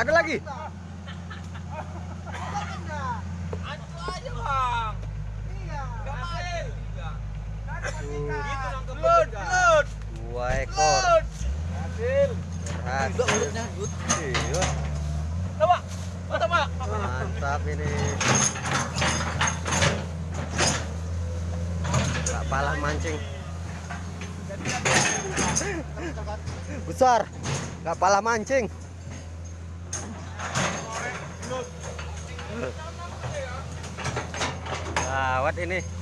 Ada lagi? Dua ekor. Mantap ini. Gak palah mancing. Besar. Gak palah mancing. Gawat ini.